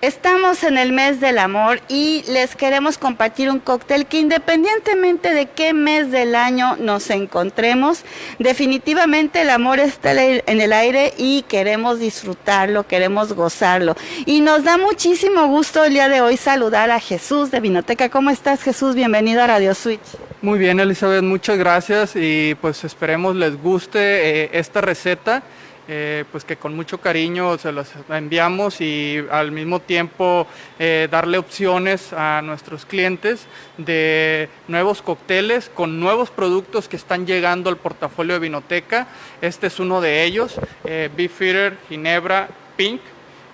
Estamos en el mes del amor y les queremos compartir un cóctel que independientemente de qué mes del año nos encontremos, definitivamente el amor está en el aire y queremos disfrutarlo, queremos gozarlo. Y nos da muchísimo gusto el día de hoy saludar a Jesús de Vinoteca. ¿Cómo estás Jesús? Bienvenido a Radio Switch. Muy bien Elizabeth, muchas gracias y pues esperemos les guste eh, esta receta. Eh, pues que con mucho cariño se las enviamos y al mismo tiempo eh, darle opciones a nuestros clientes de nuevos cócteles con nuevos productos que están llegando al portafolio de Vinoteca. Este es uno de ellos, eh, Beefeater Ginebra Pink.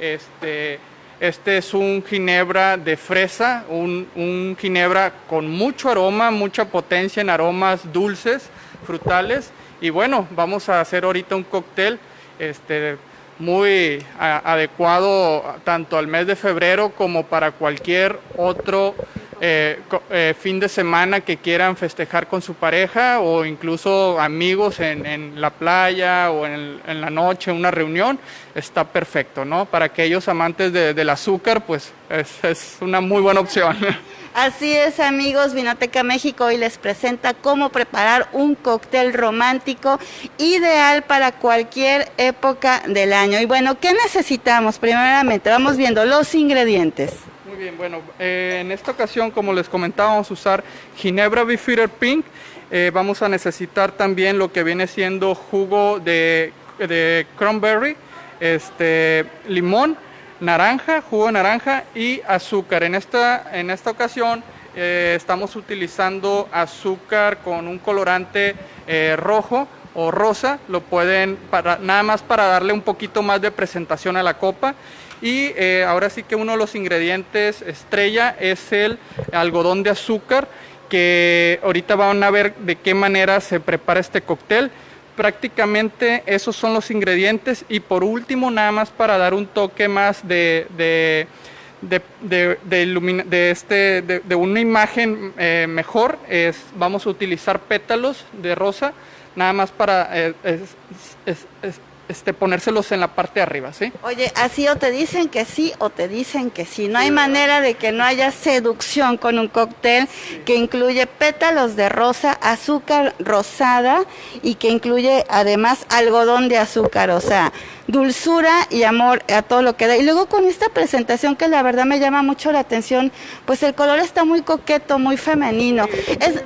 Este, este es un ginebra de fresa, un, un ginebra con mucho aroma, mucha potencia en aromas dulces, frutales. Y bueno, vamos a hacer ahorita un cóctel este, muy adecuado tanto al mes de febrero como para cualquier otro eh, eh, fin de semana que quieran festejar con su pareja o incluso amigos en, la playa o en, la noche, una reunión, está perfecto, ¿no? Para aquellos amantes del azúcar, pues es una muy buena opción. Así es, amigos, Vinoteca México hoy les presenta cómo preparar un cóctel romántico ideal para cualquier época del año. Y bueno, ¿qué necesitamos? Primeramente, vamos viendo los ingredientes. Muy bien, bueno, eh, en esta ocasión, como les comentaba, vamos a usar Ginebra Beefeater Pink. Eh, vamos a necesitar también lo que viene siendo jugo de, de cranberry, este, limón, naranja, jugo de naranja y azúcar. En esta, en esta ocasión eh, estamos utilizando azúcar con un colorante rojo o rosa, lo pueden para, nada más para darle un poquito más de presentación a la copa. Y eh, ahora sí que uno de los ingredientes estrella es el algodón de azúcar, que ahorita van a ver de qué manera se prepara este cóctel. Prácticamente esos son los ingredientes. Y por último nada más para dar un toque más de, de, de, este, de, una imagen eh, mejor es, vamos a utilizar pétalos de rosa nada más para eh, este, ponérselos en la parte de arriba, ¿sí? Oye, así o te dicen que sí o te dicen que sí. No hay manera de que no haya seducción con un cóctel que incluye pétalos de rosa, azúcar rosada y que incluye además algodón de azúcar, o sea, dulzura y amor a todo lo que da. Y luego con esta presentación que la verdad me llama mucho la atención, pues el color está muy coqueto, muy femenino. es,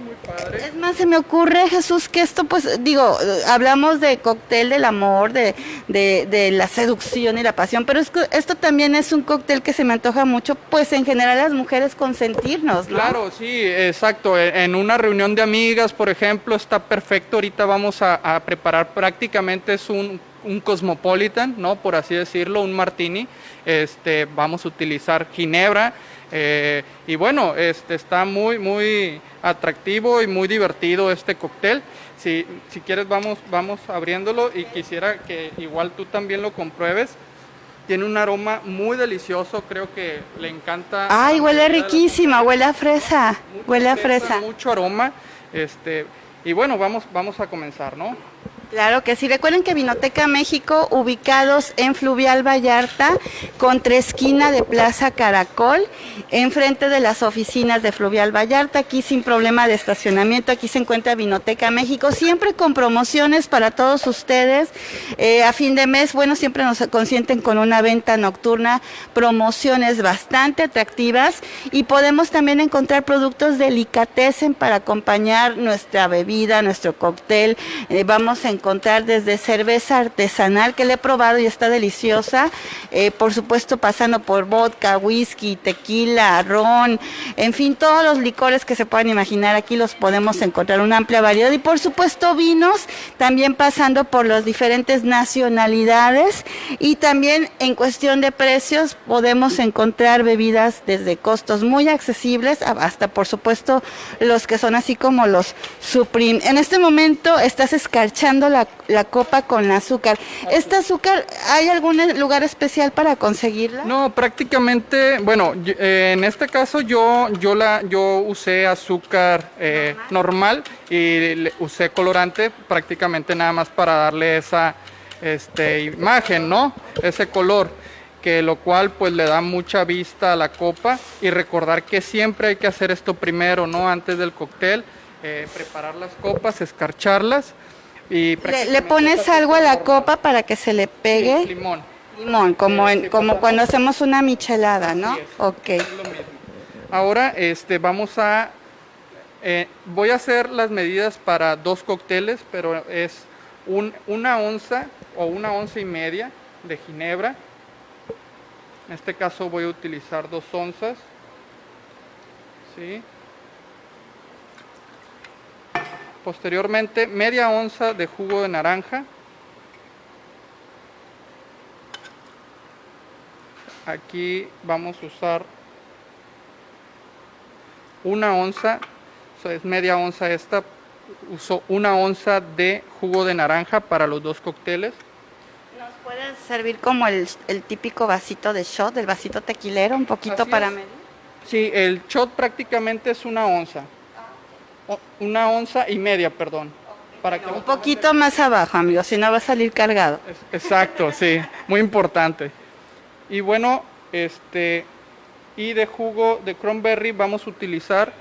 es más, se me ocurre, Jesús, que esto, pues, digo, hablamos de cóctel del amor, de, de, la seducción y la pasión, pero es, esto también es un cóctel que se me antoja mucho, pues, en general las mujeres consentirnos, ¿no? Claro, sí, exacto. E, en una reunión de amigas, por ejemplo, está perfecto. Ahorita vamos a, a preparar prácticamente es un un cosmopolitan, ¿no? Por así decirlo, un martini. Este, vamos a utilizar ginebra. Eh, y bueno, este, está muy, muy atractivo y muy divertido este cóctel. Si, si quieres, vamos, vamos abriéndolo y quisiera que igual tú también lo compruebes. Tiene un aroma muy delicioso, creo que le encanta. Ay, huele riquísima, huele a fresa, huele a fresa. Mucho aroma. Este, y bueno, vamos, vamos a comenzar, ¿no? Claro que sí. Recuerden que Vinoteca México, ubicados en Fluvial Vallarta, contra esquina de Plaza Caracol, enfrente de las oficinas de Fluvial Vallarta, aquí sin problema de estacionamiento, aquí se encuentra Vinoteca México, siempre con promociones para todos ustedes. Eh, a fin de mes, bueno, siempre nos consienten con una venta nocturna, promociones bastante atractivas y podemos también encontrar productos delicatessen para acompañar nuestra bebida, nuestro cóctel. Eh, vamos a encontrar desde cerveza artesanal que le he probado y está deliciosa, eh, por supuesto pasando por vodka, whisky, tequila, ron, en fin, todos los licores que se puedan imaginar, aquí los podemos encontrar una amplia variedad. Y por supuesto vinos, también pasando por las diferentes nacionalidades. Y también en cuestión de precios podemos encontrar bebidas desde costos muy accesibles hasta por supuesto los que son así como los Supreme. En este momento estás escarchando la, copa con azúcar. ¿Este azúcar hay algún lugar especial para conseguirla? No, prácticamente, bueno, eh, en este caso yo, yo, la, yo usé azúcar eh, normal. y usé colorante prácticamente nada más para darle esa este, imagen, ¿no? Ese color. que lo cual pues le da mucha vista a la copa y recordar que siempre hay que hacer esto primero, ¿no? Antes del cóctel, eh, preparar las copas, escarcharlas y... ¿Le, pones algo a la copa para que se le pegue? limón. Limón, como, en, como cuando hacemos una michelada, ¿no? ok. Ahora este, vamos a... Eh, voy a hacer las medidas para dos cócteles, pero es un, una onza o una onza y media de ginebra, en este caso voy a utilizar dos onzas. ¿sí? Posteriormente, media onza de jugo de naranja. Aquí vamos a usar una onza, es media onza esta, uso una onza de jugo de naranja para los dos cócteles. Puede servir como el, típico vasito de shot, el vasito tequilero, un poquito para medir. Sí, el shot prácticamente es una onza. Una onza y media, perdón. Para que un poquito más abajo, amigo, si no va a salir cargado. Exacto, sí, muy importante. Y bueno, este y de jugo de cranberry vamos a utilizar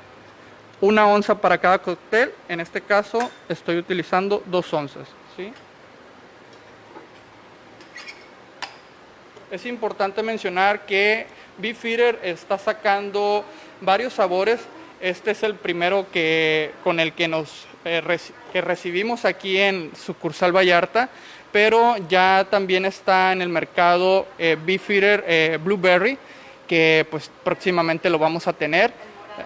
una onza para cada cóctel. En este caso estoy utilizando dos onzas, ¿sí? Es importante mencionar que Beefeater está sacando varios sabores. Este es el primero que, con el que nos eh, que recibimos aquí en sucursal Vallarta, pero ya también está en el mercado eh, Beefeater eh, Blueberry, que pues próximamente lo vamos a tener.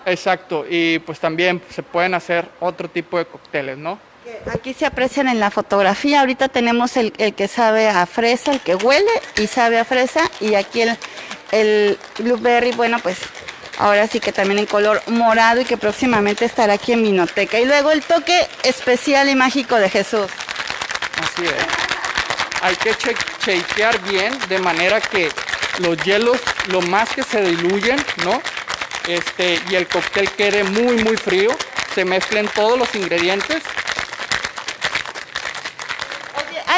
Exacto, y pues también se pueden hacer otro tipo de cócteles, ¿no? Aquí se aprecian en la fotografía, ahorita tenemos el, que sabe a fresa, el que huele y sabe a fresa, y aquí el, el blueberry, bueno pues ahora sí que también en color morado y que próximamente estará aquí en Minoteca. Y luego el toque especial y mágico de Jesús. Así es. Hay que chequear bien de manera que los hielos lo más que se diluyen, ¿no? Este, y el cóctel quede muy muy frío, se mezclen todos los ingredientes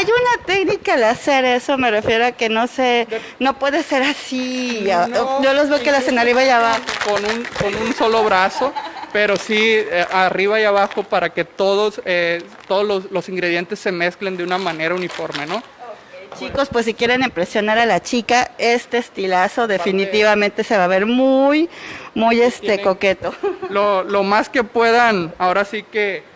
hay una técnica al hacer eso, me refiero a que no se, no puede ser así. yo los veo que la hacen arriba y abajo. Con un, con un solo brazo, pero sí eh, arriba y abajo para que todos, eh, todos los, ingredientes se mezclen de una manera uniforme, ¿no? Chicos, pues si quieren impresionar a la chica, este estilazo definitivamente se va a ver muy, muy este coqueto. Lo, lo más que puedan, ahora sí que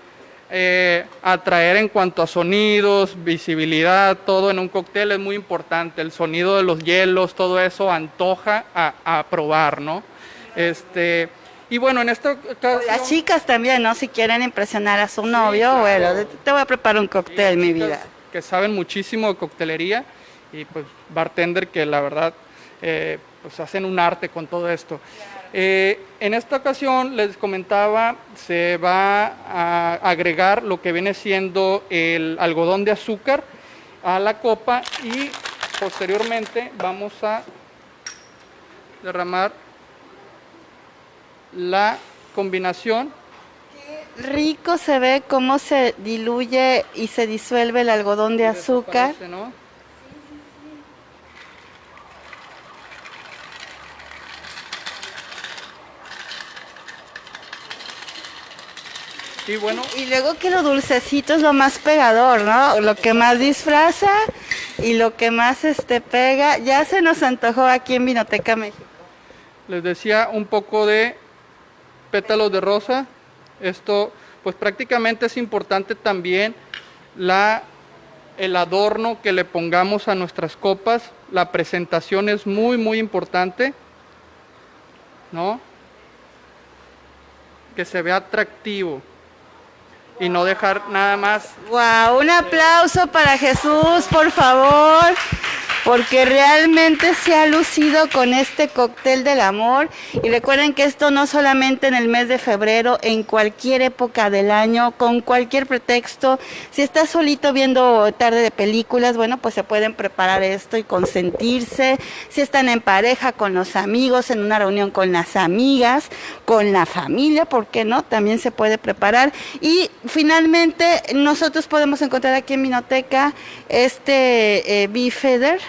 eh, atraer en cuanto a sonidos, visibilidad, todo en un cóctel es muy importante. El sonido de los hielos, todo eso antoja a, probar, ¿no? Este, y bueno, en este caso... Las chicas también, ¿no? Si quieren impresionar a su novio, bueno, te voy a preparar un cóctel, mi vida. Que saben muchísimo de coctelería y pues bartender que la verdad eh, pues hacen un arte con todo esto. Eh, en esta ocasión les comentaba, se va a agregar lo que viene siendo el algodón de azúcar a la copa y posteriormente vamos a derramar la combinación. Qué rico se ve cómo se diluye y se disuelve el algodón de azúcar. Y bueno. Y luego que lo dulcecito es lo más pegador, ¿no? Lo que más disfraza y lo que más este pega. Ya se nos antojó aquí en Vinoteca México. Les decía un poco de pétalos de rosa. Esto, pues prácticamente es importante también la, el adorno que le pongamos a nuestras copas. La presentación es muy, muy importante, ¿no? Que se vea atractivo y no dejar nada más. Wow, un aplauso para Jesús, por favor porque realmente se ha lucido con este cóctel del amor. Y recuerden que esto no solamente en el mes de febrero, en cualquier época del año, con cualquier pretexto. Si estás solito viendo tarde de películas, bueno, pues se pueden preparar esto y consentirse. Si están en pareja, con los amigos, en una reunión con las amigas, con la familia, ¿por qué no? También se puede preparar. Y finalmente, nosotros podemos encontrar aquí en Minoteca este eh, Bifeder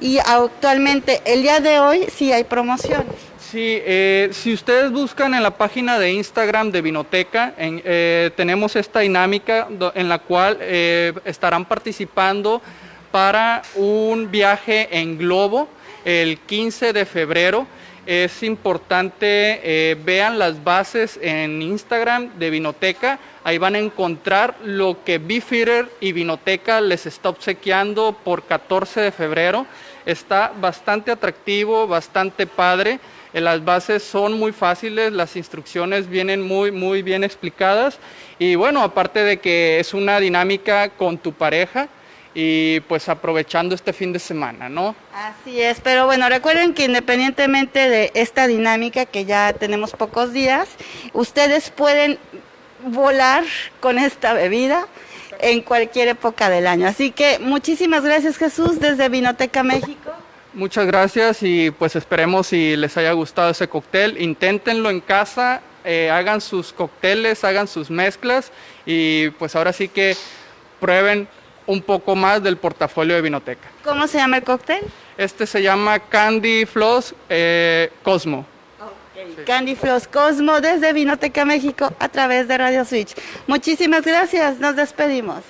y actualmente, el día de hoy, sí hay promociones. Sí, eh, si ustedes buscan en la página de Instagram de Vinoteca, eh, tenemos esta dinámica en la cual eh, estarán participando para un viaje en globo el 15 de febrero. Es importante, vean las bases en Instagram de Vinoteca, ahí van a encontrar lo que Beefeater y Vinoteca les está obsequiando por 14 de febrero. Está bastante atractivo, bastante padre. Eh, las bases son muy fáciles, las instrucciones vienen muy, muy bien explicadas y bueno, aparte de que es una dinámica con tu pareja y pues aprovechando este fin de semana, ¿no? Así es, pero bueno, recuerden que independientemente de esta dinámica que ya tenemos pocos días, ustedes pueden volar con esta bebida en cualquier época del año. Así que muchísimas gracias Jesús desde Vinoteca México. Muchas gracias y pues esperemos si les haya gustado ese cóctel. Inténtenlo en casa, eh, hagan sus cócteles, hagan sus mezclas y pues ahora sí que prueben un poco más del portafolio de Vinoteca. ¿Cómo se llama el cóctel? Este se llama Candy Floss eh, Cosmo. Candy Floss Cosmo desde Vinoteca México a través de Radio Switch. Muchísimas gracias, nos despedimos.